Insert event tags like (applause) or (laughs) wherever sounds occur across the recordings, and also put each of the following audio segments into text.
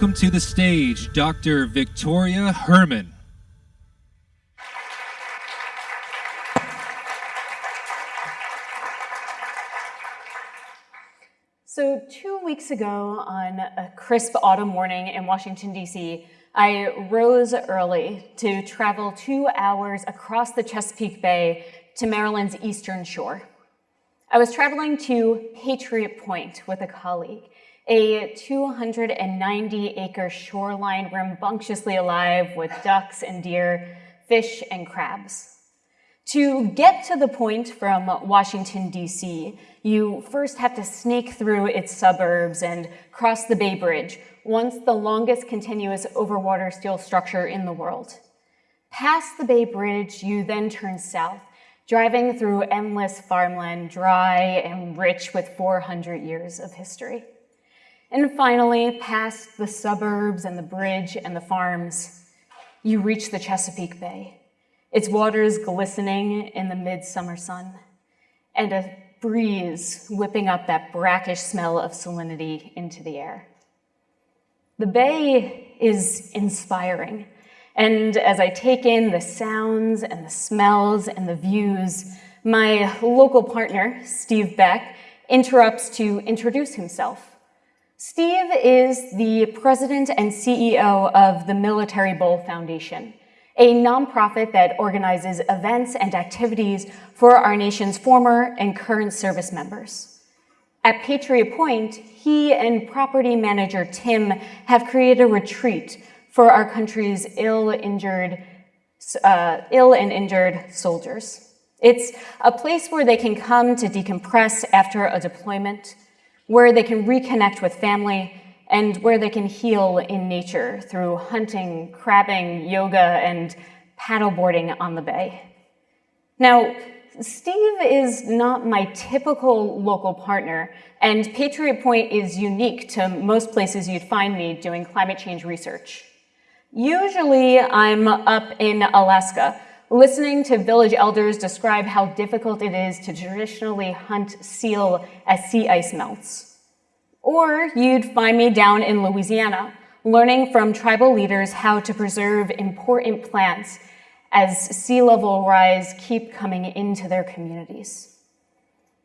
welcome to the stage Dr. Victoria Herman. So two weeks ago on a crisp autumn morning in Washington, D.C., I rose early to travel two hours across the Chesapeake Bay to Maryland's eastern shore. I was traveling to Patriot Point with a colleague, a 290-acre shoreline rambunctiously alive with ducks and deer, fish and crabs. To get to the point from Washington, D.C., you first have to snake through its suburbs and cross the Bay Bridge, once the longest continuous overwater steel structure in the world. Past the Bay Bridge, you then turn south, driving through endless farmland, dry and rich with 400 years of history. And finally, past the suburbs and the bridge and the farms, you reach the Chesapeake Bay, its waters glistening in the midsummer sun, and a breeze whipping up that brackish smell of salinity into the air. The bay is inspiring, and as I take in the sounds and the smells and the views, my local partner, Steve Beck, interrupts to introduce himself. Steve is the president and CEO of the Military Bowl Foundation, a nonprofit that organizes events and activities for our nation's former and current service members. At Patriot Point, he and property manager Tim have created a retreat for our country's ill-injured, uh, ill and injured soldiers. It's a place where they can come to decompress after a deployment, where they can reconnect with family, and where they can heal in nature through hunting, crabbing, yoga, and paddleboarding on the bay. Now, Steve is not my typical local partner, and Patriot Point is unique to most places you'd find me doing climate change research. Usually, I'm up in Alaska, listening to village elders describe how difficult it is to traditionally hunt seal as sea ice melts. Or you'd find me down in Louisiana, learning from tribal leaders how to preserve important plants as sea level rise keep coming into their communities.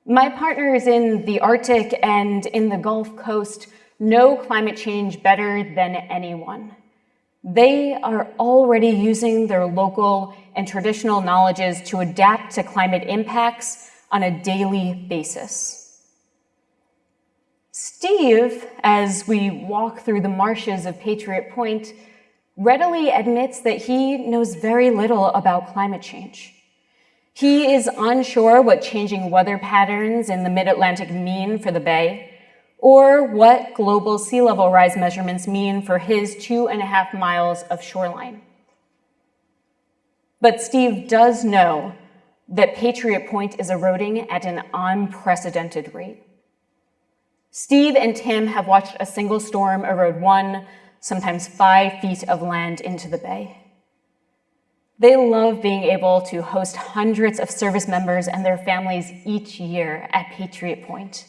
My partners in the Arctic and in the Gulf Coast know climate change better than anyone. They are already using their local and traditional knowledges to adapt to climate impacts on a daily basis. Steve, as we walk through the marshes of Patriot Point, readily admits that he knows very little about climate change. He is unsure what changing weather patterns in the mid-Atlantic mean for the Bay, or what global sea level rise measurements mean for his two and a half miles of shoreline. But Steve does know that Patriot Point is eroding at an unprecedented rate. Steve and Tim have watched a single storm erode one, sometimes five feet of land into the bay. They love being able to host hundreds of service members and their families each year at Patriot Point.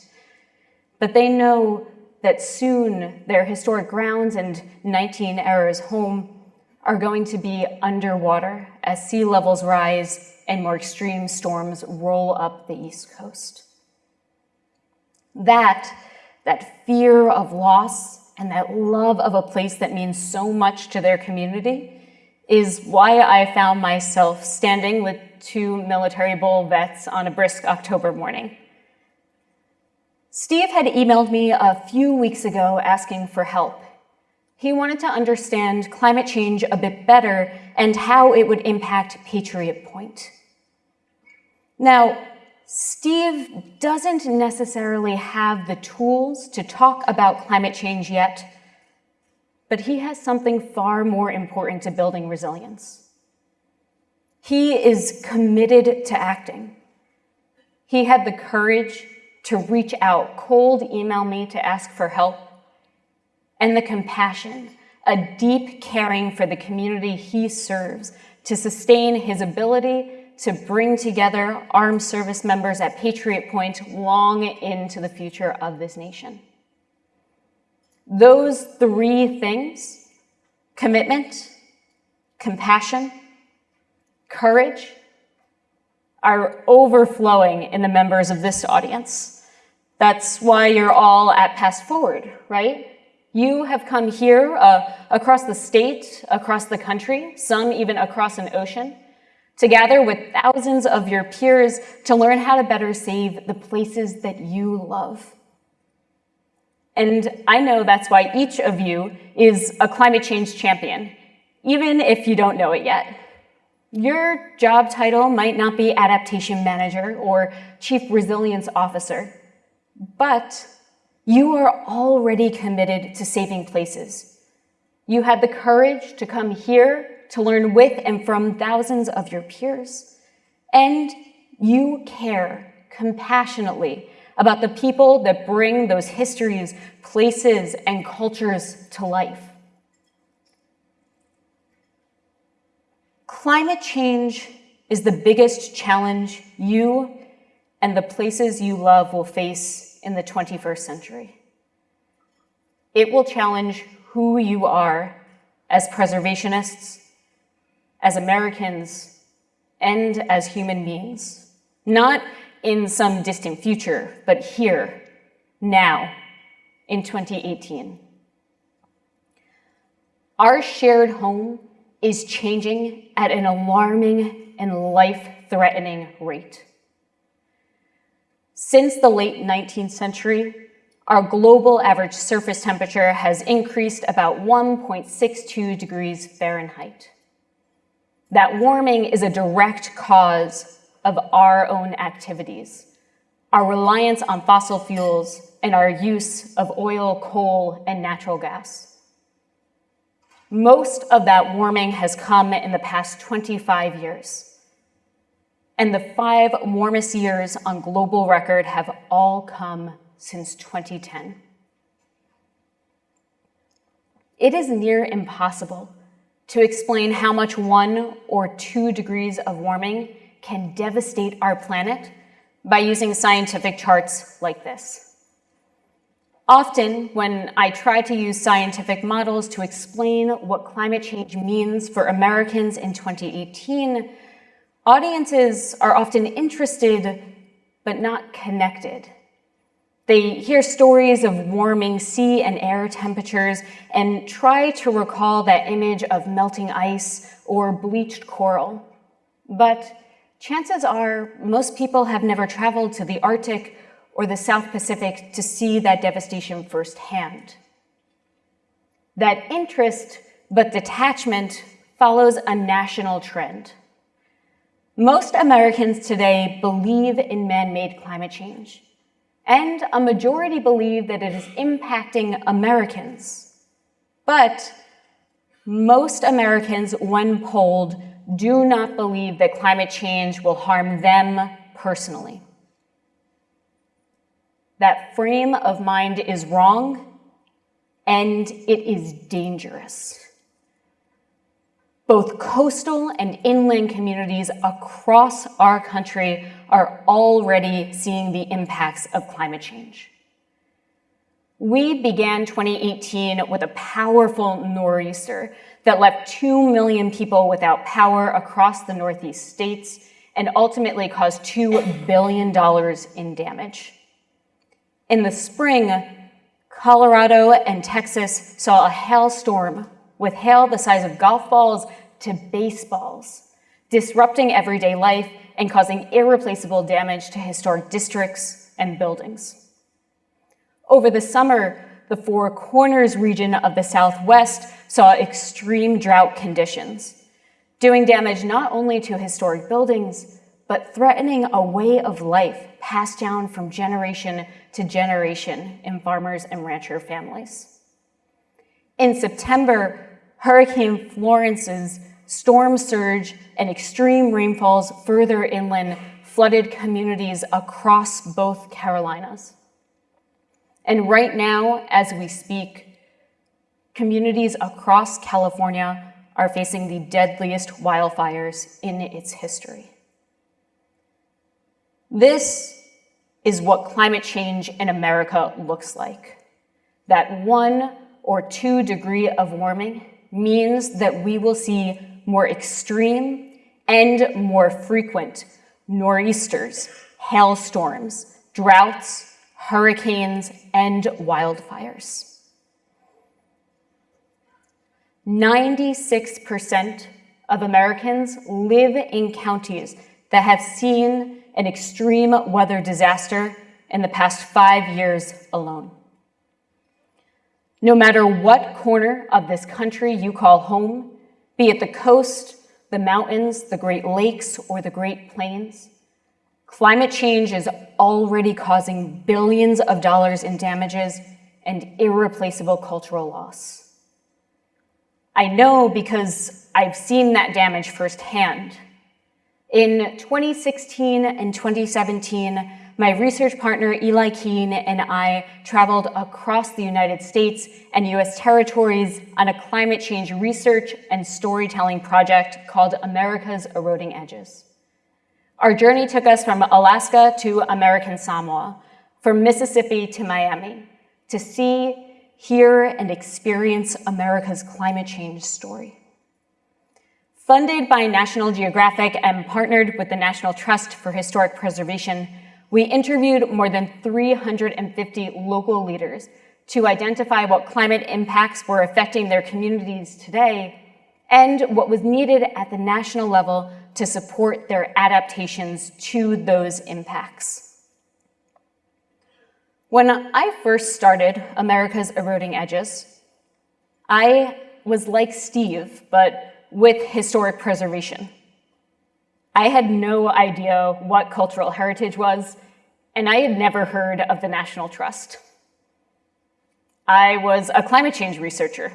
But they know that soon their historic grounds and 19 Errors home are going to be underwater as sea levels rise and more extreme storms roll up the East Coast. That that fear of loss and that love of a place that means so much to their community is why I found myself standing with two military bowl vets on a brisk October morning. Steve had emailed me a few weeks ago asking for help. He wanted to understand climate change a bit better and how it would impact Patriot Point. Now, Steve doesn't necessarily have the tools to talk about climate change yet, but he has something far more important to building resilience. He is committed to acting. He had the courage to reach out, cold email me to ask for help, and the compassion, a deep caring for the community he serves to sustain his ability to bring together armed service members at Patriot Point long into the future of this nation. Those three things, commitment, compassion, courage, are overflowing in the members of this audience. That's why you're all at PastForward, right? You have come here uh, across the state, across the country, some even across an ocean, to gather with thousands of your peers to learn how to better save the places that you love. And I know that's why each of you is a climate change champion, even if you don't know it yet. Your job title might not be adaptation manager or chief resilience officer, but you are already committed to saving places. You had the courage to come here to learn with and from thousands of your peers. And you care compassionately about the people that bring those histories, places, and cultures to life. Climate change is the biggest challenge you and the places you love will face in the 21st century. It will challenge who you are as preservationists, as Americans, and as human beings. Not in some distant future, but here, now, in 2018. Our shared home is changing at an alarming and life-threatening rate. Since the late 19th century, our global average surface temperature has increased about 1.62 degrees Fahrenheit. That warming is a direct cause of our own activities, our reliance on fossil fuels, and our use of oil, coal, and natural gas. Most of that warming has come in the past 25 years. And the five warmest years on global record have all come since 2010. It is near impossible to explain how much one or two degrees of warming can devastate our planet by using scientific charts like this. Often, when I try to use scientific models to explain what climate change means for Americans in 2018, audiences are often interested but not connected. They hear stories of warming sea and air temperatures and try to recall that image of melting ice or bleached coral. But chances are most people have never traveled to the Arctic or the South Pacific to see that devastation firsthand. That interest but detachment follows a national trend. Most Americans today believe in man-made climate change and a majority believe that it is impacting Americans. But most Americans, when polled, do not believe that climate change will harm them personally. That frame of mind is wrong, and it is dangerous. Both coastal and inland communities across our country are already seeing the impacts of climate change. We began 2018 with a powerful nor'easter that left 2 million people without power across the Northeast states and ultimately caused $2 billion in damage. In the spring, Colorado and Texas saw a hailstorm with hail the size of golf balls to baseballs, disrupting everyday life and causing irreplaceable damage to historic districts and buildings. Over the summer, the Four Corners region of the Southwest saw extreme drought conditions, doing damage not only to historic buildings, but threatening a way of life passed down from generation to generation in farmers and rancher families. In September, Hurricane Florence's storm surge and extreme rainfalls further inland flooded communities across both Carolinas. And right now, as we speak, communities across California are facing the deadliest wildfires in its history. This is what climate change in America looks like. that one or two degree of warming means that we will see more extreme and more frequent nor'easters, hailstorms, droughts, hurricanes, and wildfires. 96% of Americans live in counties that have seen an extreme weather disaster in the past five years alone. No matter what corner of this country you call home, be it the coast, the mountains, the Great Lakes, or the Great Plains, climate change is already causing billions of dollars in damages and irreplaceable cultural loss. I know because I've seen that damage firsthand. In 2016 and 2017, my research partner Eli Keene and I traveled across the United States and US territories on a climate change research and storytelling project called America's Eroding Edges. Our journey took us from Alaska to American Samoa, from Mississippi to Miami, to see, hear, and experience America's climate change story. Funded by National Geographic and partnered with the National Trust for Historic Preservation, we interviewed more than 350 local leaders to identify what climate impacts were affecting their communities today and what was needed at the national level to support their adaptations to those impacts. When I first started America's Eroding Edges, I was like Steve, but with historic preservation. I had no idea what cultural heritage was, and I had never heard of the National Trust. I was a climate change researcher.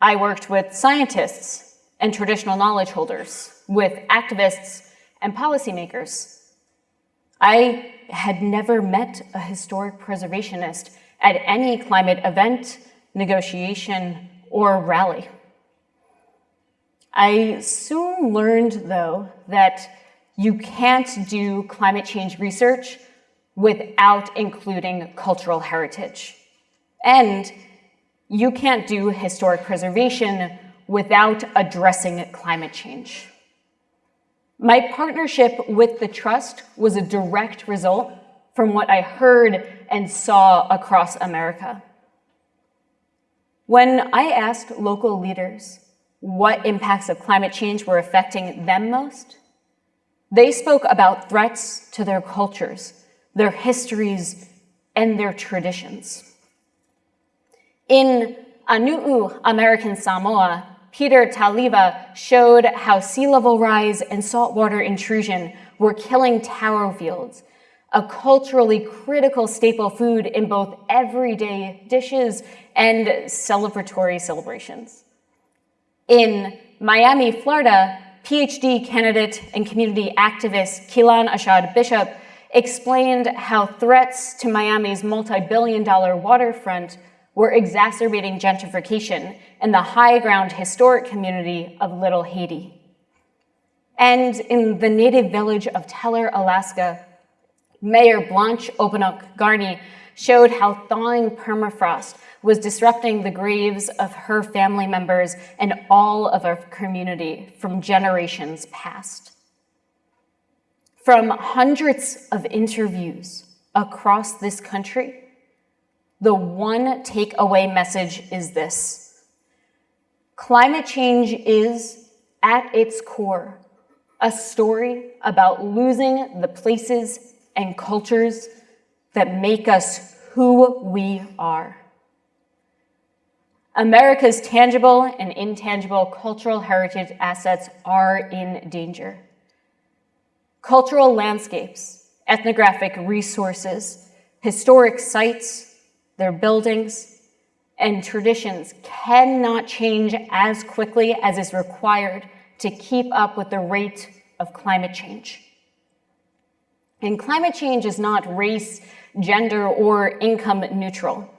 I worked with scientists and traditional knowledge holders, with activists and policymakers. I had never met a historic preservationist at any climate event, negotiation, or rally. I soon learned, though, that you can't do climate change research without including cultural heritage. And you can't do historic preservation without addressing climate change. My partnership with the Trust was a direct result from what I heard and saw across America. When I asked local leaders what impacts of climate change were affecting them most, they spoke about threats to their cultures, their histories, and their traditions. In Aunu'u, American Samoa, Peter Taliva showed how sea level rise and saltwater intrusion were killing taro fields, a culturally critical staple food in both everyday dishes and celebratory celebrations. In Miami, Florida, PhD candidate and community activist Keelan Ashad Bishop explained how threats to Miami's multi-billion dollar waterfront were exacerbating gentrification in the high ground historic community of Little Haiti. And in the native village of Teller, Alaska, Mayor Blanche Opunuk Garnie showed how thawing permafrost was disrupting the graves of her family members and all of our community from generations past. From hundreds of interviews across this country, the one takeaway message is this. Climate change is, at its core, a story about losing the places and cultures that make us who we are. America's tangible and intangible cultural heritage assets are in danger. Cultural landscapes, ethnographic resources, historic sites, their buildings, and traditions cannot change as quickly as is required to keep up with the rate of climate change. And climate change is not race, gender, or income neutral.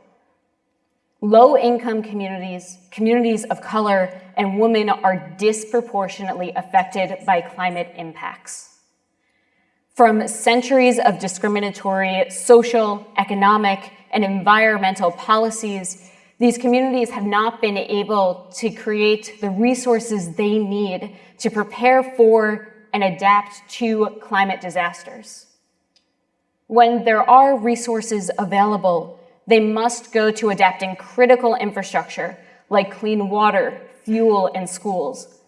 Low-income communities, communities of color, and women are disproportionately affected by climate impacts. From centuries of discriminatory social, economic, and environmental policies, these communities have not been able to create the resources they need to prepare for and adapt to climate disasters. When there are resources available, they must go to adapting critical infrastructure like clean water, fuel, and schools,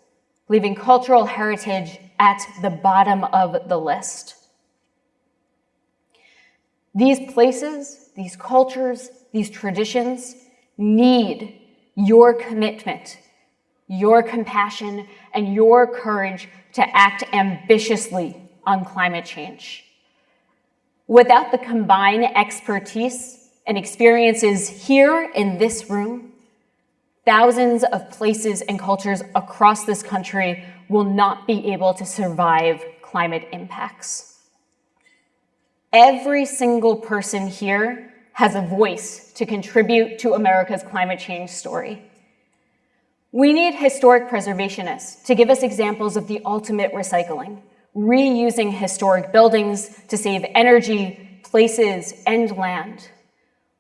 leaving cultural heritage at the bottom of the list. These places, these cultures, these traditions need your commitment, your compassion, and your courage to act ambitiously on climate change. Without the combined expertise and experiences here in this room, thousands of places and cultures across this country will not be able to survive climate impacts. Every single person here has a voice to contribute to America's climate change story. We need historic preservationists to give us examples of the ultimate recycling, reusing historic buildings to save energy, places, and land.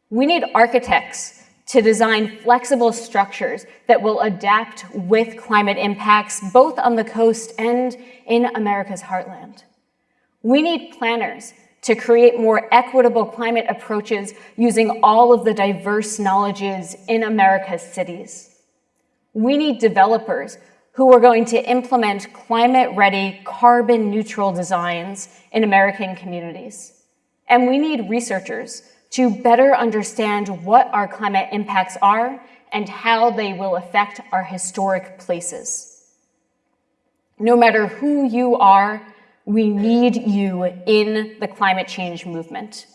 We need architects to design flexible structures that will adapt with climate impacts both on the coast and in America's heartland. We need planners to create more equitable climate approaches using all of the diverse knowledges in America's cities. We need developers who are going to implement climate-ready, carbon-neutral designs in American communities. And we need researchers to better understand what our climate impacts are and how they will affect our historic places. No matter who you are, we need you in the climate change movement.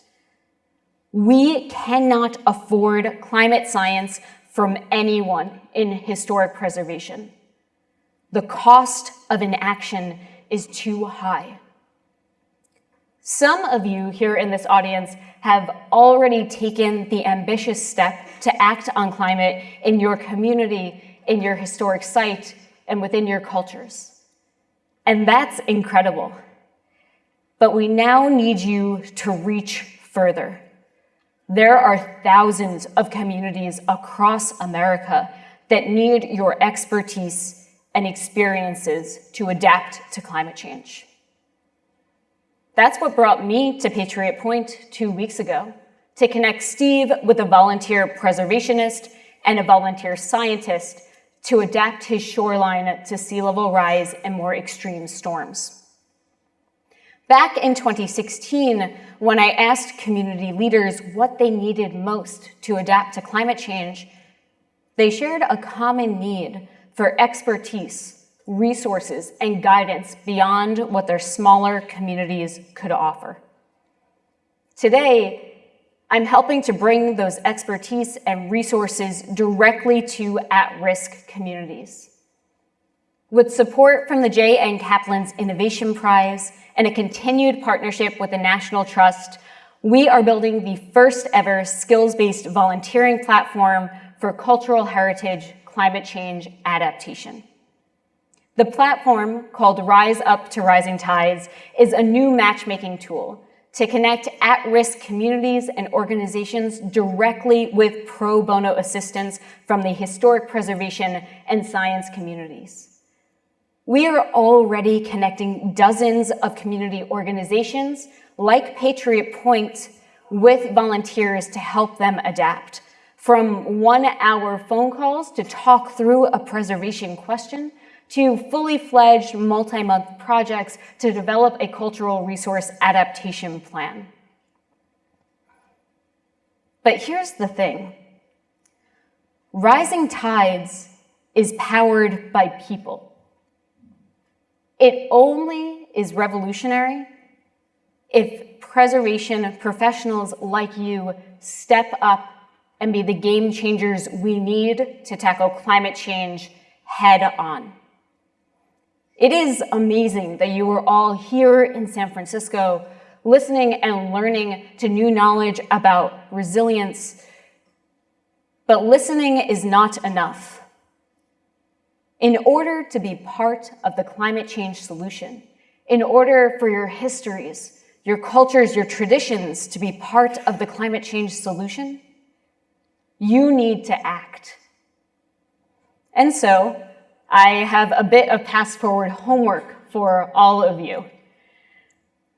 We cannot afford climate science from anyone in historic preservation. The cost of inaction is too high. Some of you here in this audience have already taken the ambitious step to act on climate in your community, in your historic site, and within your cultures. And that's incredible. But we now need you to reach further. There are thousands of communities across America that need your expertise and experiences to adapt to climate change. That's what brought me to Patriot Point two weeks ago, to connect Steve with a volunteer preservationist and a volunteer scientist to adapt his shoreline to sea level rise and more extreme storms. Back in 2016, when I asked community leaders what they needed most to adapt to climate change, they shared a common need for expertise, resources, and guidance beyond what their smaller communities could offer. Today, I'm helping to bring those expertise and resources directly to at-risk communities. With support from the J.M. Kaplan's Innovation Prize and a continued partnership with the National Trust, we are building the first ever skills-based volunteering platform for cultural heritage climate change adaptation. The platform, called Rise Up to Rising Tides, is a new matchmaking tool to connect at-risk communities and organizations directly with pro bono assistance from the historic preservation and science communities. We are already connecting dozens of community organizations like Patriot Point with volunteers to help them adapt. From one hour phone calls to talk through a preservation question to fully fledged multi-month projects to develop a cultural resource adaptation plan. But here's the thing. Rising Tides is powered by people. It only is revolutionary if preservation professionals like you step up and be the game changers we need to tackle climate change head on. It is amazing that you are all here in San Francisco listening and learning to new knowledge about resilience. But listening is not enough. In order to be part of the climate change solution, in order for your histories, your cultures, your traditions to be part of the climate change solution, you need to act. And so I have a bit of PastForward homework for all of you.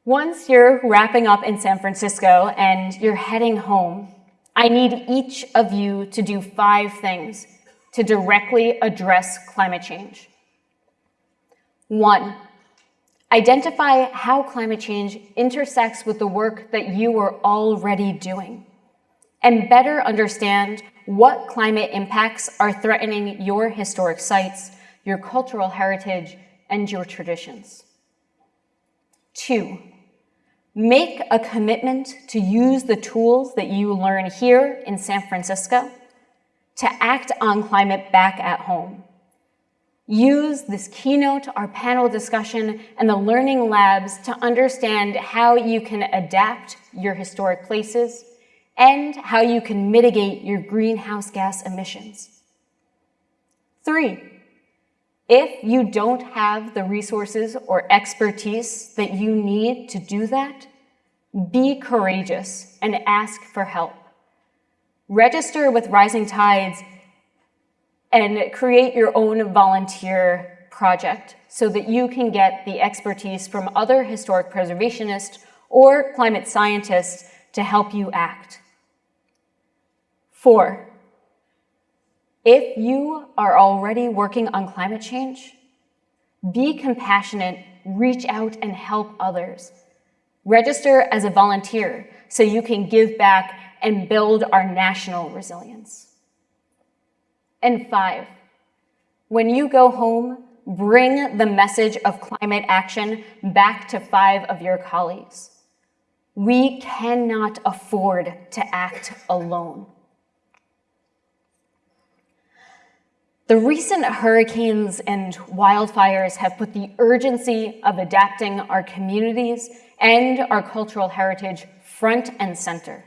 Once you're wrapping up in San Francisco and you're heading home, I need each of you to do five things to directly address climate change. One, identify how climate change intersects with the work that you are already doing and better understand what climate impacts are threatening your historic sites, your cultural heritage, and your traditions. Two, make a commitment to use the tools that you learn here in San Francisco to act on climate back at home. Use this keynote, our panel discussion, and the learning labs to understand how you can adapt your historic places and how you can mitigate your greenhouse gas emissions. Three, if you don't have the resources or expertise that you need to do that, be courageous and ask for help. Register with Rising Tides and create your own volunteer project so that you can get the expertise from other historic preservationists or climate scientists to help you act. Four, if you are already working on climate change, be compassionate, reach out and help others. Register as a volunteer so you can give back and build our national resilience. And five, when you go home, bring the message of climate action back to five of your colleagues. We cannot afford to act alone. The recent hurricanes and wildfires have put the urgency of adapting our communities and our cultural heritage front and center.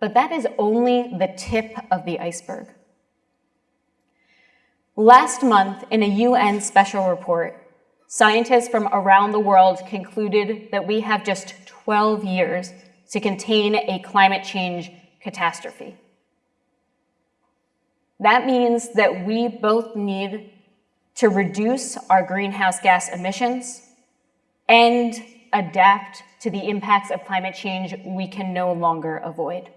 But that is only the tip of the iceberg. Last month, in a UN special report, scientists from around the world concluded that we have just 12 years to contain a climate change catastrophe. That means that we both need to reduce our greenhouse gas emissions and adapt to the impacts of climate change we can no longer avoid.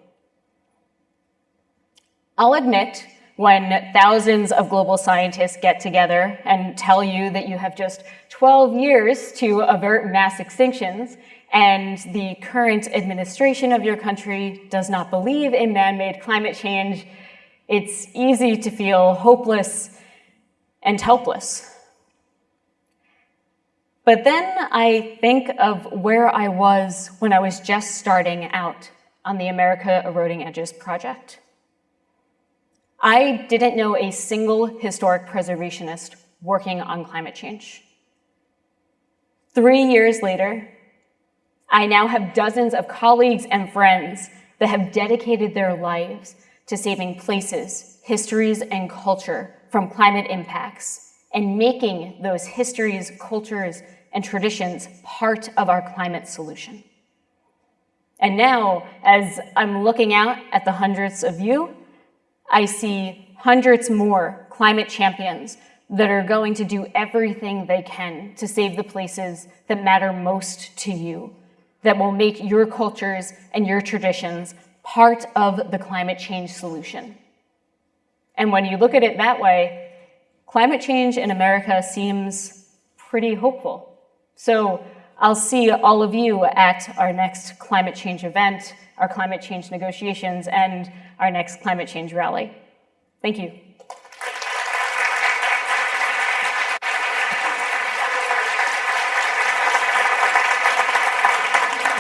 I'll admit, when thousands of global scientists get together and tell you that you have just 12 years to avert mass extinctions, and the current administration of your country does not believe in man-made climate change, it's easy to feel hopeless and helpless. But then I think of where I was when I was just starting out on the America Eroding Edges project. I didn't know a single historic preservationist working on climate change. Three years later, I now have dozens of colleagues and friends that have dedicated their lives to saving places, histories, and culture from climate impacts and making those histories, cultures, and traditions part of our climate solution. And now, as I'm looking out at the hundreds of you, I see hundreds more climate champions that are going to do everything they can to save the places that matter most to you, that will make your cultures and your traditions part of the climate change solution. And when you look at it that way, climate change in America seems pretty hopeful. So I'll see all of you at our next climate change event, our climate change negotiations, and our next climate change rally. Thank you.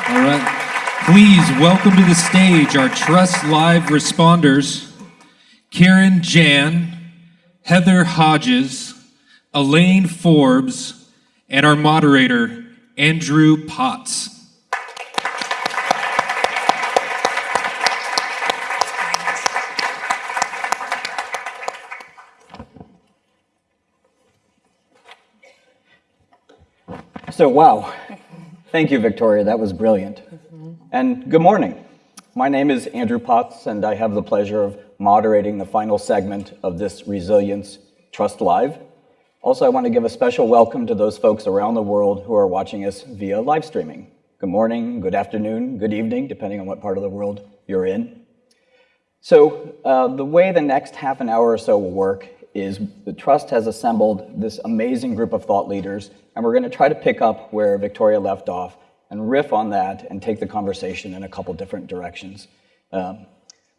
All right. Please welcome to the stage our Trust Live responders, Karen Jan, Heather Hodges, Elaine Forbes, and our moderator, Andrew Potts. So, wow. Thank you, Victoria. That was brilliant. And good morning. My name is Andrew Potts, and I have the pleasure of moderating the final segment of this Resilience Trust Live. Also, I want to give a special welcome to those folks around the world who are watching us via live streaming. Good morning, good afternoon, good evening, depending on what part of the world you're in. So uh, the way the next half an hour or so will work is the Trust has assembled this amazing group of thought leaders, and we're going to try to pick up where Victoria left off and riff on that and take the conversation in a couple different directions. Um,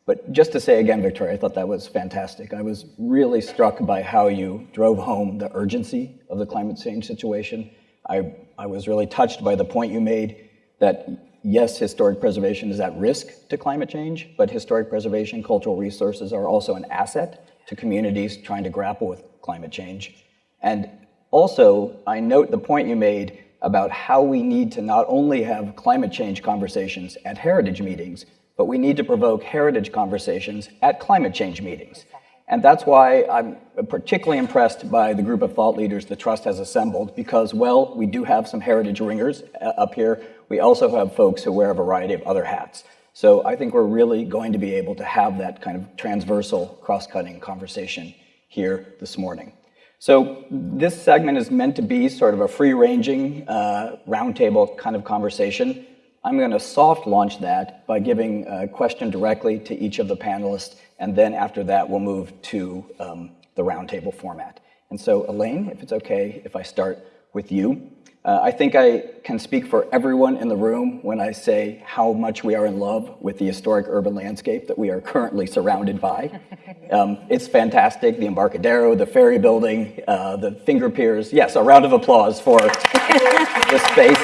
but just to say again, Victoria, I thought that was fantastic. I was really struck by how you drove home the urgency of the climate change situation. I, I was really touched by the point you made that yes, historic preservation is at risk to climate change, but historic preservation, cultural resources are also an asset to communities trying to grapple with climate change. And also, I note the point you made about how we need to not only have climate change conversations at heritage meetings, but we need to provoke heritage conversations at climate change meetings. And that's why I'm particularly impressed by the group of thought leaders the Trust has assembled, because, well, we do have some heritage ringers uh, up here. We also have folks who wear a variety of other hats. So I think we're really going to be able to have that kind of transversal, cross-cutting conversation here this morning. So this segment is meant to be sort of a free-ranging, uh, roundtable kind of conversation. I'm going to soft launch that by giving a question directly to each of the panelists, and then after that, we'll move to um, the roundtable format. And so, Elaine, if it's okay if I start with you. Uh, I think I can speak for everyone in the room when I say how much we are in love with the historic urban landscape that we are currently surrounded by. (laughs) Um, it's fantastic, the Embarcadero, the ferry building, uh, the finger piers. Yes, a round of applause for (laughs) the space.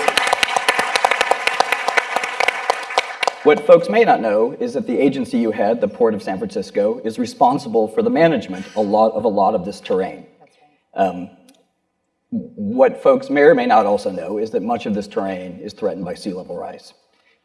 What folks may not know is that the agency you had, the Port of San Francisco, is responsible for the management a lot of a lot of this terrain. Um, what folks may or may not also know is that much of this terrain is threatened by sea level rise.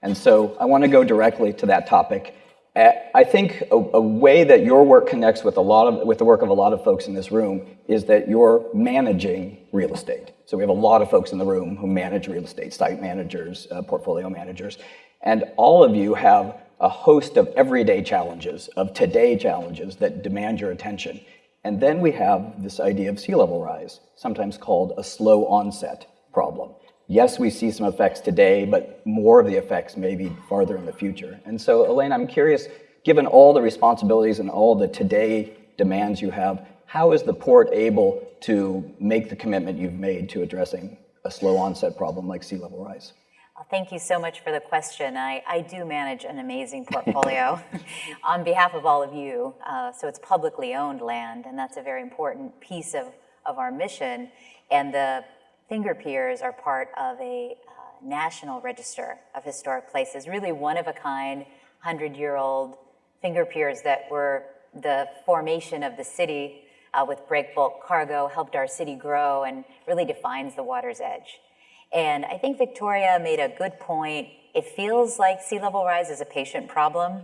And so I want to go directly to that topic. Uh, I think a, a, way that your work connects with a lot of with the work of a lot of folks in this room is that you're managing real estate. So we have a lot of folks in the room who manage real estate, site managers, uh, portfolio managers, and all of you have a host of everyday challenges, of today challenges that demand your attention. And then we have this idea of sea level rise, sometimes called a slow onset problem. Yes, we see some effects today, but more of the effects may be farther in the future. And so, Elaine, I'm curious, given all the responsibilities and all the today demands you have, how is the port able to make the commitment you've made to addressing a slow onset problem like sea level rise? Thank you so much for the question. I, I do manage an amazing portfolio (laughs) on behalf of all of you. Uh, so it's publicly owned land, and that's a very important piece of, of our mission. And the finger piers are part of a uh, national register of historic places, really one of a kind, 100 year old finger piers that were the formation of the city uh, with break bulk cargo, helped our city grow, and really defines the water's edge. And I think Victoria made a good point. It feels like sea level rise is a patient problem,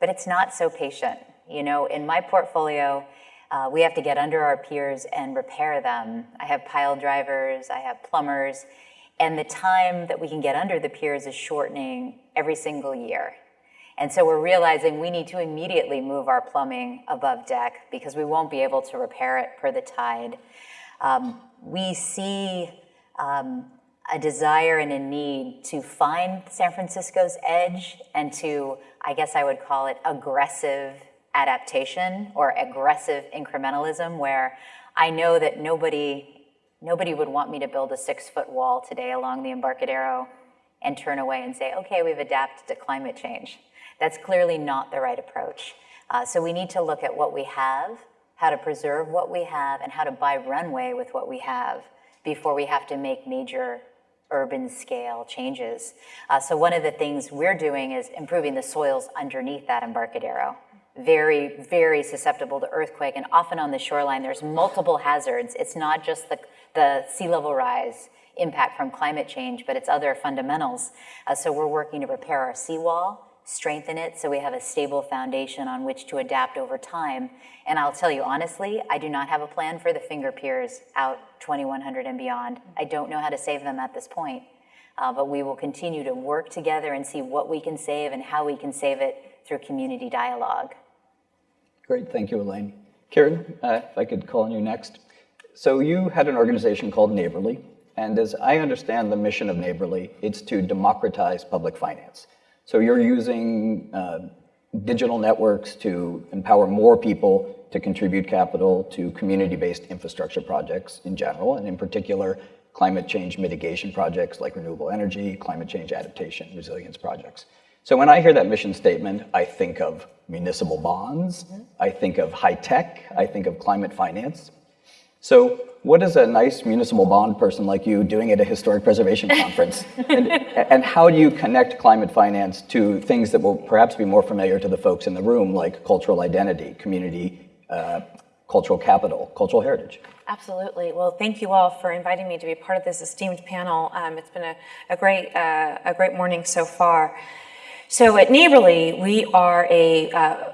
but it's not so patient. You know, in my portfolio, uh, we have to get under our piers and repair them. I have pile drivers, I have plumbers, and the time that we can get under the piers is shortening every single year. And so we're realizing we need to immediately move our plumbing above deck because we won't be able to repair it per the tide. Um, we see um, a desire and a need to find San Francisco's edge and to, I guess I would call it aggressive adaptation or aggressive incrementalism where I know that nobody, nobody would want me to build a six foot wall today along the Embarcadero and turn away and say, okay, we've adapted to climate change. That's clearly not the right approach. Uh, so we need to look at what we have, how to preserve what we have, and how to buy runway with what we have before we have to make major urban scale changes. Uh, so one of the things we're doing is improving the soils underneath that Embarcadero. Very, very susceptible to earthquake and often on the shoreline there's multiple hazards. It's not just the, the sea level rise impact from climate change, but it's other fundamentals. Uh, so we're working to repair our seawall, strengthen it so we have a stable foundation on which to adapt over time. And I'll tell you honestly, I do not have a plan for the finger piers out 2100 and beyond. I don't know how to save them at this point. Uh, but we will continue to work together and see what we can save and how we can save it through community dialogue. Great, thank you, Elaine. Karen, uh, if I could call on you next. So you had an organization called Neighborly, and as I understand the mission of Neighborly, it's to democratize public finance. So you're using uh, digital networks to empower more people to contribute capital to community-based infrastructure projects in general, and in particular, climate change mitigation projects like renewable energy, climate change adaptation, resilience projects. So when I hear that mission statement, I think of municipal bonds, I think of high tech, I think of climate finance. So what is a nice municipal bond person like you doing at a historic preservation (laughs) conference? and, and, how do you connect climate finance to things that will perhaps be more familiar to the folks in the room, like cultural identity, community, uh, cultural capital, cultural heritage? Absolutely. Well, thank you all for inviting me to be part of this esteemed panel. Um, it's been a, a great, uh, a great morning so far. So at Neighborly, we are a uh,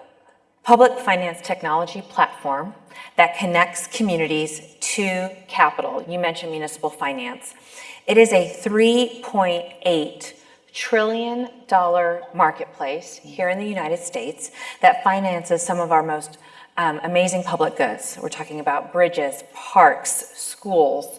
public finance technology platform that connects communities to capital. You mentioned municipal finance. It is a 3.8 trillion dollar marketplace here in the United States that finances some of our most um, amazing public goods. We're talking about bridges, parks, schools.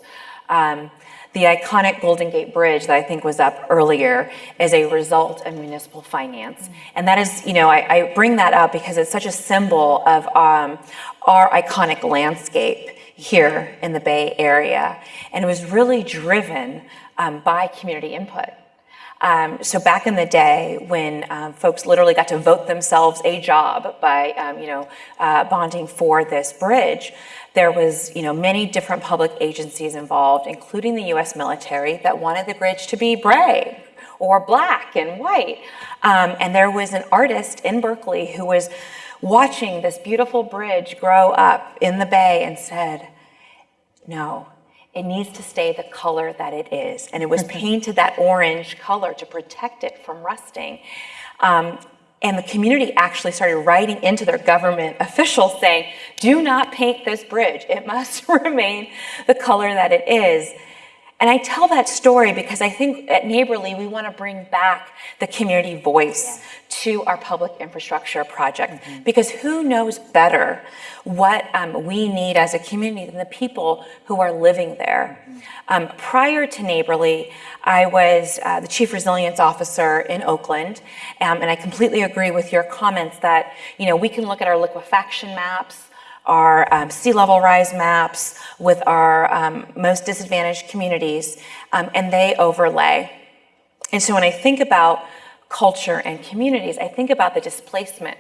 Um, the iconic Golden Gate Bridge that I think was up earlier is a result of municipal finance. And that is, you know, I, I bring that up because it's such a symbol of um, our iconic landscape here in the Bay Area. And it was really driven um, by community input. Um, so back in the day when um, folks literally got to vote themselves a job by, um, you know, uh, bonding for this bridge, there was, you know, many different public agencies involved, including the U.S. military, that wanted the bridge to be gray or black and white. Um, and there was an artist in Berkeley who was watching this beautiful bridge grow up in the bay and said, no, it needs to stay the color that it is. And it was painted that orange color to protect it from rusting. Um, and the community actually started writing into their government (laughs) officials saying, do not paint this bridge. It must (laughs) remain the color that it is. And I tell that story because I think at Neighborly, we want to bring back the community voice yeah. to our public infrastructure project. Mm -hmm. Because who knows better what um, we need as a community than the people who are living there? Mm -hmm. um, prior to Neighborly, I was uh, the Chief Resilience Officer in Oakland. Um, and I completely agree with your comments that, you know, we can look at our liquefaction maps, our um, sea level rise maps with our um, most disadvantaged communities, um, and they overlay. And so when I think about culture and communities, I think about the displacement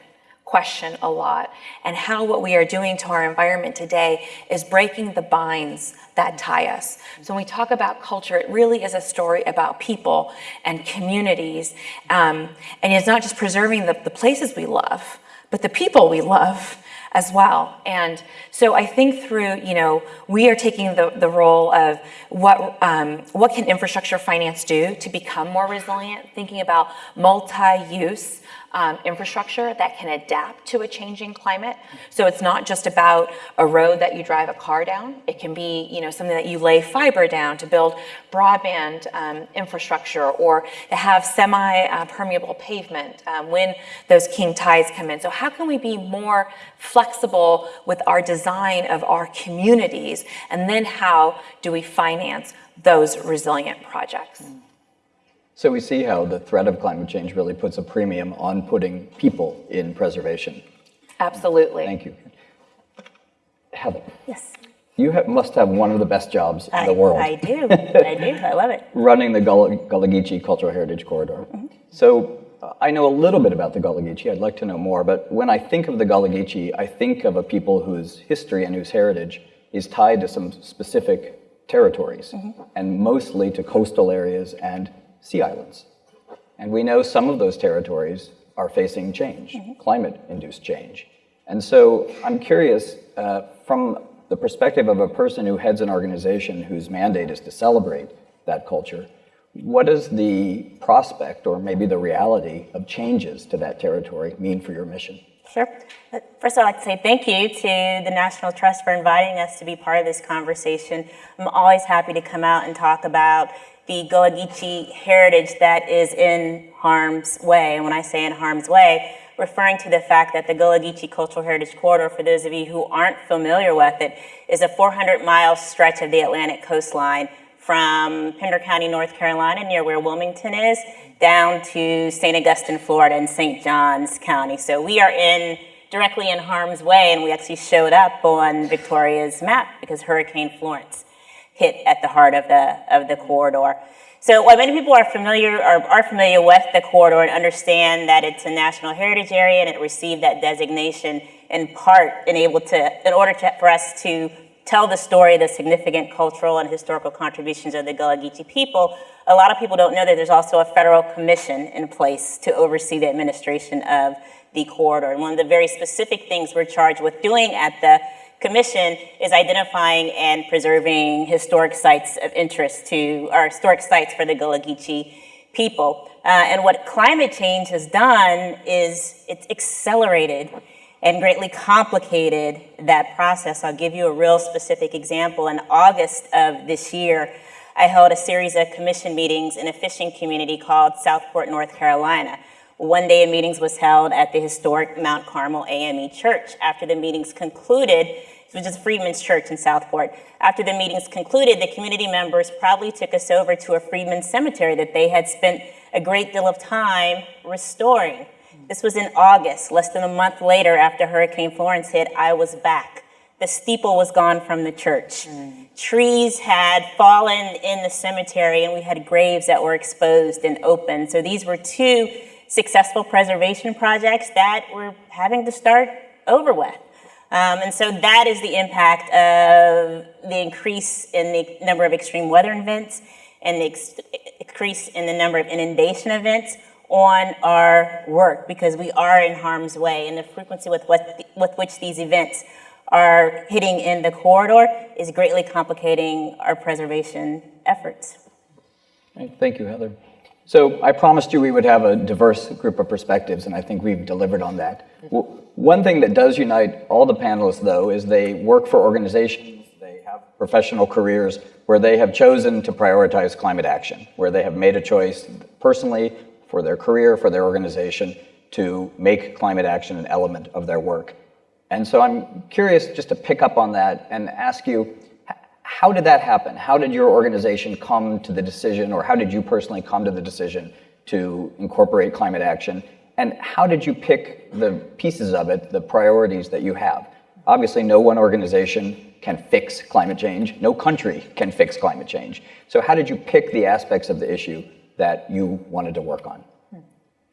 question a lot and how what we are doing to our environment today is breaking the binds that tie us. So when we talk about culture, it really is a story about people and communities. Um, and it's not just preserving the, the places we love, but the people we love as well. And so I think through, you know, we are taking the, the role of what, um, what can infrastructure finance do to become more resilient, thinking about multi-use um, infrastructure that can adapt to a changing climate. So it's not just about a road that you drive a car down. It can be, you know, something that you lay fiber down to build broadband um, infrastructure or to have semi-permeable pavement um, when those king tides come in. So how can we be more flexible with our design of our communities? And then how do we finance those resilient projects? Mm. So we see how the threat of climate change really puts a premium on putting people in preservation. Absolutely. Thank you. Heather. Yes. You have, must have one of the best jobs in the world. I do. (laughs) I do. I love it. Running the Gullah Geechee Cultural Heritage Corridor. Mm -hmm. So uh, I know a little bit about the Gullah Geechee. I'd like to know more. But when I think of the Gullah Geechee, I think of a people whose history and whose heritage is tied to some specific territories, mm -hmm. and mostly to coastal areas and sea islands. And we know some of those territories are facing change, mm -hmm. climate-induced change. And so I'm curious, uh, from the perspective of a person who heads an organization whose mandate is to celebrate that culture, what does the prospect or maybe the reality of changes to that territory mean for your mission? Sure. First, I'd like to say thank you to the National Trust for inviting us to be part of this conversation. I'm always happy to come out and talk about the Gullah Geechee heritage that is in harm's way. And when I say in harm's way, referring to the fact that the Gullah Geechee Cultural Heritage Corridor, for those of you who aren't familiar with it, is a 400 mile stretch of the Atlantic coastline from Pender County, North Carolina, near where Wilmington is, down to St. Augustine, Florida, and St. Johns County. So we are in directly in harm's way, and we actually showed up on Victoria's map because Hurricane Florence hit at the heart of the of the corridor. So while many people are familiar or are familiar with the corridor and understand that it's a national heritage area and it received that designation in part in able to in order to, for us to tell the story, the significant cultural and historical contributions of the Gullah Geechee people, a lot of people don't know that there's also a federal commission in place to oversee the administration of the corridor. And one of the very specific things we're charged with doing at the commission is identifying and preserving historic sites of interest to, or historic sites for the Gullah Geechee people. Uh, and what climate change has done is it's accelerated and greatly complicated that process. I'll give you a real specific example. In August of this year, I held a series of commission meetings in a fishing community called Southport, North Carolina. One day of meetings was held at the historic Mount Carmel AME Church. After the meetings concluded, which is Freedmen's Church in Southport. After the meetings concluded, the community members probably took us over to a Freedmen's cemetery that they had spent a great deal of time restoring. This was in August. Less than a month later, after Hurricane Florence hit, I was back. The steeple was gone from the church. Mm. Trees had fallen in the cemetery, and we had graves that were exposed and open. So these were two successful preservation projects that we're having to start over with. Um, and so that is the impact of the increase in the number of extreme weather events and the increase in the number of inundation events on our work because we are in harm's way and the frequency with, what, with which these events are hitting in the corridor is greatly complicating our preservation efforts. Thank you, Heather. So I promised you we would have a diverse group of perspectives, and I think we've delivered on that. One thing that does unite all the panelists, though, is they work for organizations, they have professional careers where they have chosen to prioritize climate action, where they have made a choice personally for their career, for their organization, to make climate action an element of their work. And so I'm curious just to pick up on that and ask you, how did that happen? How did your organization come to the decision, or how did you personally come to the decision to incorporate climate action? And how did you pick the pieces of it, the priorities that you have? Obviously, no one organization can fix climate change. No country can fix climate change. So how did you pick the aspects of the issue that you wanted to work on. Hmm.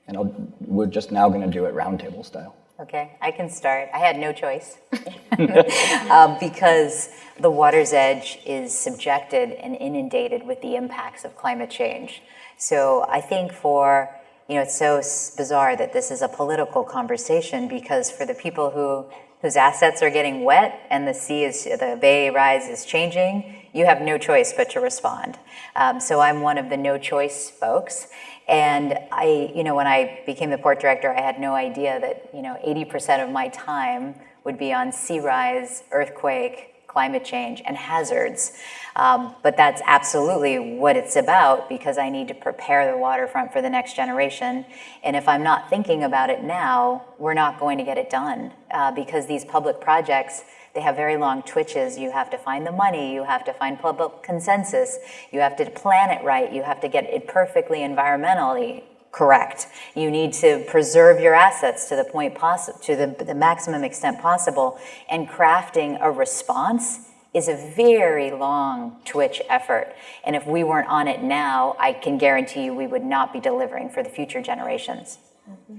And I'll, we're just now going to do it roundtable style. Okay, I can start. I had no choice (laughs) um, because the water's edge is subjected and inundated with the impacts of climate change. So I think for, you know, it's so bizarre that this is a political conversation because for the people who whose assets are getting wet and the sea is, the bay rise is changing, you have no choice but to respond. Um, so I'm one of the no choice folks. And I, you know, when I became the port director, I had no idea that, you know, 80% of my time would be on sea rise, earthquake, climate change, and hazards. Um, but that's absolutely what it's about because I need to prepare the waterfront for the next generation. And if I'm not thinking about it now, we're not going to get it done uh, because these public projects, they have very long twitches. You have to find the money, you have to find public consensus, you have to plan it right, you have to get it perfectly environmentally correct. You need to preserve your assets to the point possible, to the, the maximum extent possible, and crafting a response is a very long twitch effort. And if we weren't on it now, I can guarantee you we would not be delivering for the future generations. Mm-hmm.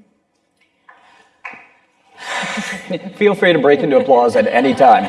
Feel free to break into applause at any time.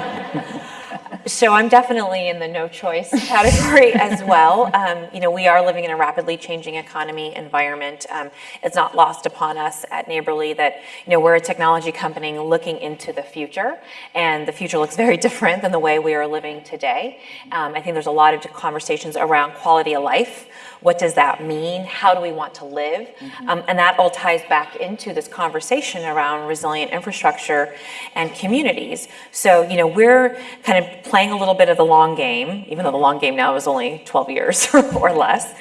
so I'm definitely in the no choice (laughs) category as well. Um, you know, we are living in a rapidly changing economy environment. Um, it's not lost upon us at Neighborly that, you know, we're a technology company looking into the future, and the future looks very (laughs) different than the way we are living today. Um, I think there's a lot of conversations around quality of life. What does that mean? How do we want to live? Um, and that all ties back into this conversation around resilient infrastructure and communities. So, you know, we're kind of playing a little bit of the long game, even though the long game now is only 12 years (laughs) or less,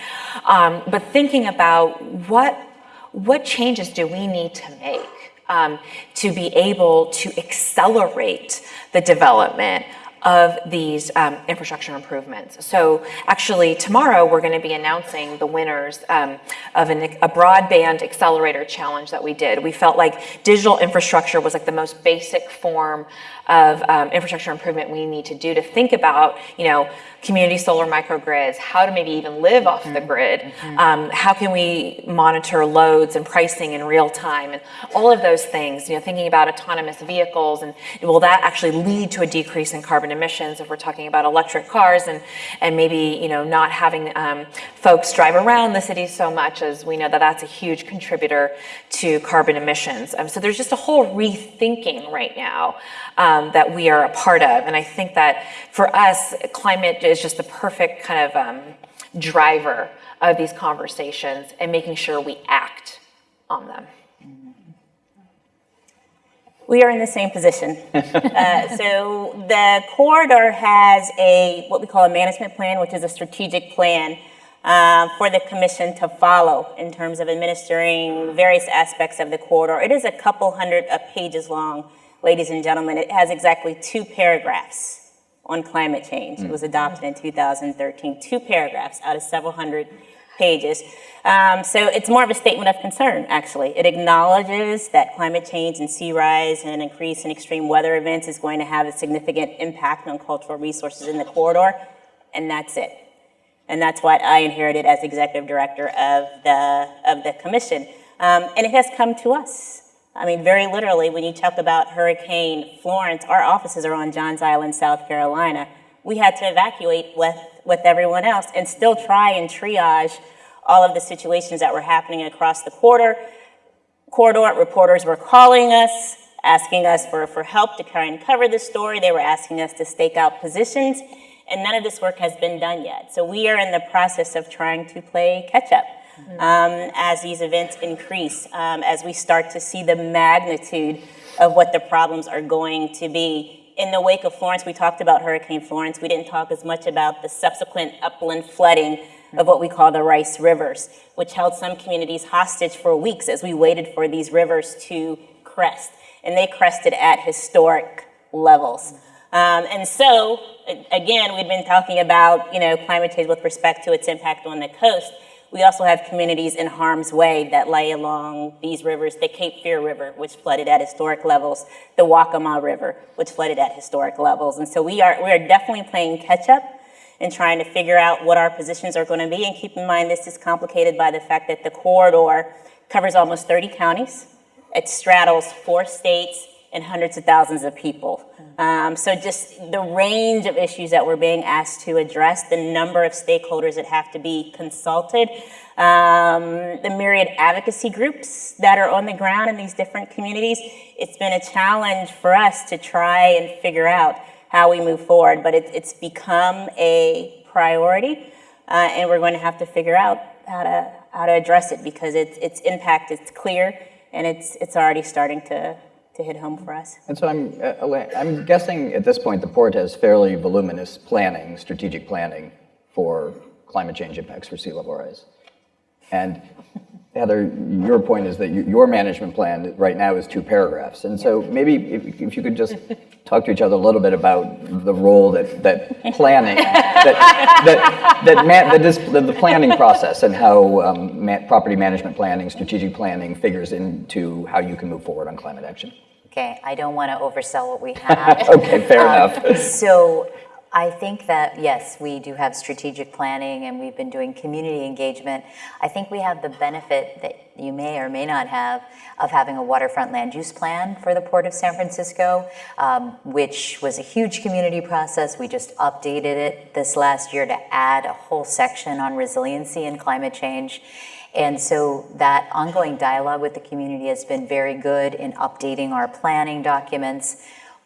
um, but thinking about what, what changes do we need to make um, to be able to accelerate the development of these um, infrastructure improvements. So actually tomorrow we're going to be announcing the winners um, of an, a broadband accelerator challenge that we did. We felt like digital infrastructure was like the most basic form of um, infrastructure improvement we need to do to think about, you know, community solar microgrids, how to maybe even live off the grid, um, how can we monitor loads and pricing in real time, and all of those things, you know, thinking about autonomous vehicles, and will that actually lead to a decrease in carbon emissions if we're talking about electric cars, and, and maybe, you know, not having um, folks drive around the city so much as we know that that's a huge contributor to carbon emissions. Um, so there's just a whole rethinking right now um, that we are a part of. And I think that for us, climate is just the perfect kind of um, driver of these conversations and making sure we act on them. We are in the same position. (laughs) uh, so the corridor has a what we call a management plan, which is a strategic plan uh, for the commission to follow in terms of administering various aspects of the corridor. It is a couple hundred of pages long ladies and gentlemen, it has exactly two paragraphs on climate change. Mm. It was adopted in 2013, two paragraphs out of several hundred pages. Um, so it's more of a statement of concern, actually. It acknowledges that climate change and sea rise and an increase in extreme weather events is going to have a significant impact on cultural resources in the corridor, and that's it. And that's what I inherited as executive director of the, of the commission. Um, and it has come to us. I mean, very literally, when you talk about Hurricane Florence, our offices are on Johns Island, South Carolina. We had to evacuate with, with everyone else and still try and triage all of the situations that were happening across the quarter. Corridor reporters were calling us, asking us for, for help to try and cover the story. They were asking us to stake out positions, and none of this work has been done yet. So we are in the process of trying to play catch up um, as these events increase, um, as we start to see the magnitude of what the problems are going to be. In the wake of Florence, we talked about Hurricane Florence. We didn't talk as much about the subsequent upland flooding of what we call the Rice Rivers, which held some communities hostage for weeks as we waited for these rivers to crest. And they crested at historic levels. Um, and so, again, we've been talking about, you know, climate change with respect to its impact on the coast. We also have communities in harm's way that lay along these rivers, the Cape Fear River, which flooded at historic levels, the Waccamaw River, which flooded at historic levels. And so we are, we are definitely playing catch up and trying to figure out what our positions are going to be. And keep in mind, this is complicated by the fact that the corridor covers almost 30 counties. It straddles four states and hundreds of thousands of people. Um, so just the range of issues that we're being asked to address, the number of stakeholders that have to be consulted, um, the myriad advocacy groups that are on the ground in these different communities. It's been a challenge for us to try and figure out how we move forward, but it, it's become a priority, uh, and we're going to have to figure out how to how to address it because its its impact is clear and it's it's already starting to to hit home for us. And so I'm, uh, I'm guessing at this point the port has fairly voluminous planning, strategic planning for climate change impacts for sea level rise. And Heather, your point is that you, your management plan right now is two paragraphs. And so maybe if, if, you could just talk to each other a little bit about the role that, that planning, that, that, that, man, that is, the, the, planning process and how um, property management planning, strategic planning figures into how you can move forward on climate action. Okay, I don't want to oversell what we (laughs) have. okay, fair um, enough. So I think that, yes, we do have strategic planning and we've been doing community engagement. I think we have the benefit that you may or may not have of having a waterfront land use plan for the Port of San Francisco, um, which was a huge community process. We just updated it this last year to add a whole section on resiliency and climate change. And so that ongoing dialogue with the community has been very good in updating our planning documents.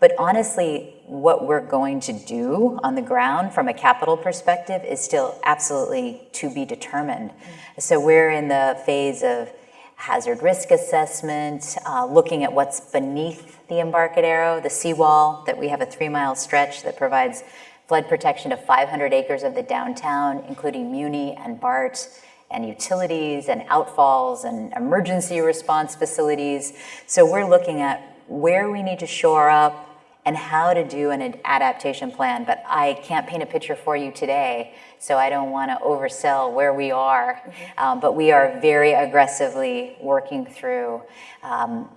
But honestly, what we're going to do on the ground from a capital perspective is still absolutely to be determined. So we're in the phase of hazard risk assessment, uh, looking at what's beneath the Embarcadero, the seawall, that we have a three mile stretch that provides flood protection to 500 acres of the downtown, including Muni and BART and utilities and outfalls and emergency response facilities. So we're looking at where we need to shore up and how to do an adaptation plan. But I can't paint a picture for you today, so I don't want to oversell where we are. Mm -hmm. um, but we are very aggressively working through. Um,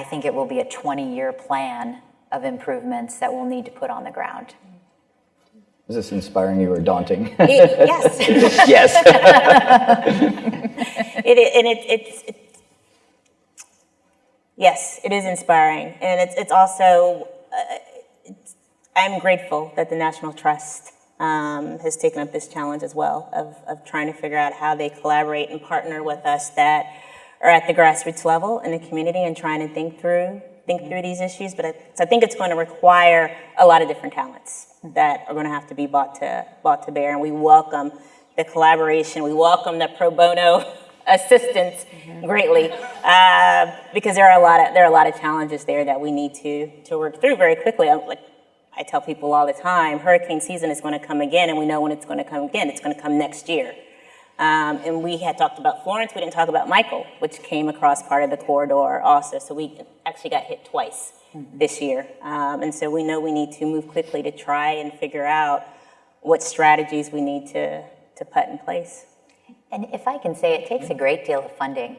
I think it will be a 20-year plan of improvements that we'll need to put on the ground. Is this inspiring you or daunting? (laughs) (laughs) It, yes. yes. it, and it, it's, it's, yes, it is inspiring. And it's, it's also, it's, I'm grateful that the National Trust um, has taken up this challenge as well of, of trying to figure out how they collaborate and partner with us that are at the grassroots level in the community and trying to think through think through these issues. But I, I think it's going to require a lot of different talents that are going to have to be brought to, brought to bear. And we welcome the collaboration. We welcome the pro bono assistance mm -hmm. greatly uh, because there are a lot of there are a lot of challenges there that we need to to work through very quickly. I, like I tell people all the time, hurricane season is going to come again, and we know when it's going to come again. It's going to come next year. Um, and we had talked about Florence. We didn't talk about Michael, which came across part of the corridor also. So we actually got hit twice this year. Um, and so we know we need to move quickly to try and figure out what strategies we need to, to put in place. And if I can say, it takes a mm. great deal of funding.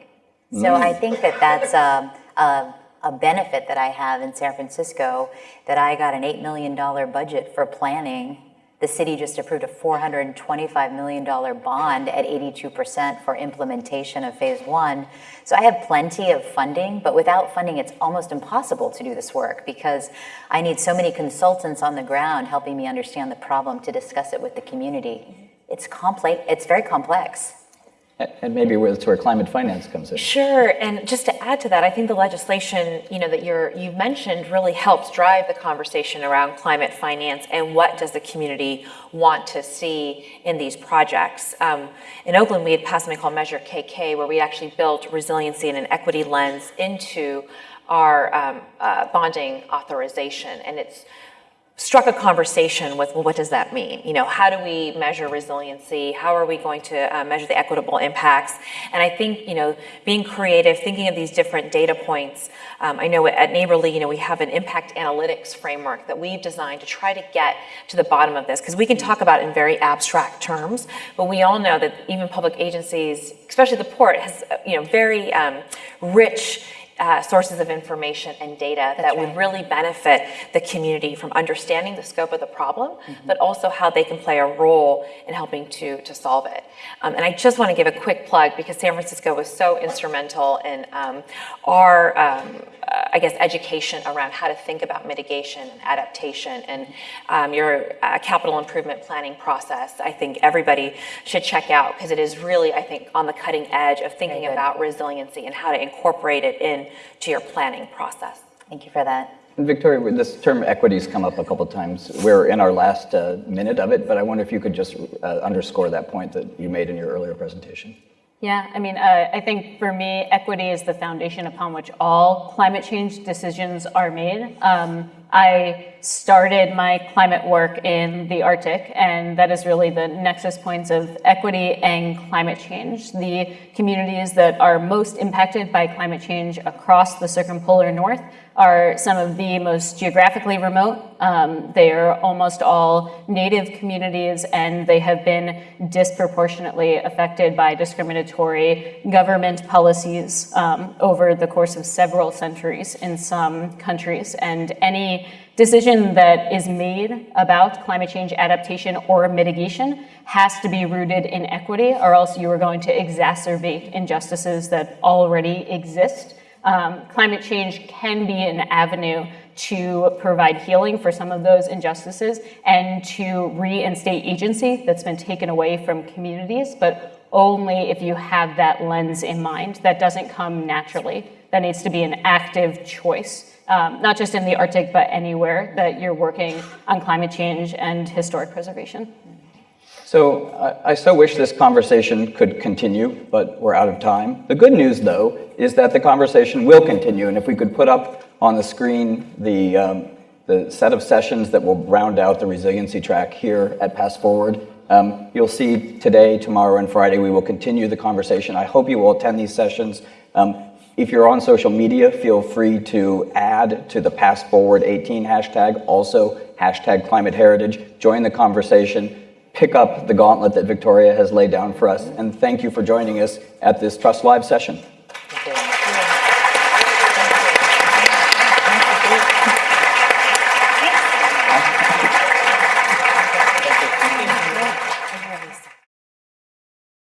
So mm. I think that that's a, a, a, benefit that I have in San Francisco, that I got an $8 million budget for planning the city just approved a $425 million bond at 82% for implementation of phase one. So I have plenty of funding, but without funding, it's almost impossible to do this work because I need so many consultants on the ground helping me understand the problem to discuss it with the community. Mm-hmm. It's complex, it's very complex. And maybe that's where climate finance comes in. Sure, and just to add to that, I think the legislation, you know, that you're you've mentioned really helps drive the conversation around climate finance and what does the community want to see in these projects. Um, in Oakland, we had passed something called Measure KK, where we actually built resiliency and an equity lens into our um, uh, bonding authorization, and it's struck a conversation with, well, what does that mean? You know, how do we measure resiliency? How are we going to uh, measure the equitable impacts? And I think, you know, being creative, thinking of these different data points. Um, I know at Neighborly, you know, we have an impact analytics framework that we've designed to try to get to the bottom of this, because we can talk about in very abstract terms, but we all know that even public agencies, especially the port, has, uh, you know, very um, rich uh, sources of information and data That's that right. would really benefit the community from understanding the scope of the problem, mm -hmm. but also how they can play a role in helping to, to solve it. Um, and I just want to give a quick plug because San Francisco was so instrumental in um, our um, uh, I guess, education around how to think about mitigation and adaptation and um, your uh, capital improvement planning process, I think everybody should check out because it is really, I think, on the cutting edge of thinking about resiliency and how to incorporate it into your planning process. Thank you for that. And Victoria, this term equities come up a couple times. We're in our last uh, minute of it, but I wonder if you could just uh, underscore that point that you made in your earlier presentation. Yeah, I mean, uh, I think for me, equity is the foundation upon which all climate change decisions are made. Um, I started my climate work in the Arctic, and that is really the nexus points of equity and climate change. The communities that are most impacted by climate change across the circumpolar north are some of the most geographically remote. Um, they are almost all native communities and they have been disproportionately affected by discriminatory government policies um, over the course of several centuries in some countries. And any decision that is made about climate change adaptation or mitigation has to be rooted in equity, or else you are going to exacerbate injustices that already exist. Um, climate change can be an avenue to provide healing for some of those injustices and to reinstate agency that's been taken away from communities, but only if you have that lens in mind. That doesn't come naturally. That needs to be an active choice, um, not just in the Arctic, but anywhere that you're working on climate change and historic preservation. So I, I so wish this conversation could continue, but we're out of time. The good news, though, is that the conversation will continue, and if we could put up on the screen the, um, the set of sessions that will round out the resiliency track here at PastForward, um, you'll see today, tomorrow, and Friday, we will continue the conversation. I hope you will attend these sessions. Um, if you're on social media, feel free to add to the PastForward 18 hashtag, also hashtag climate heritage, join the conversation, pick up the gauntlet that Victoria has laid down for us. And thank you for joining us at this Trust Live session.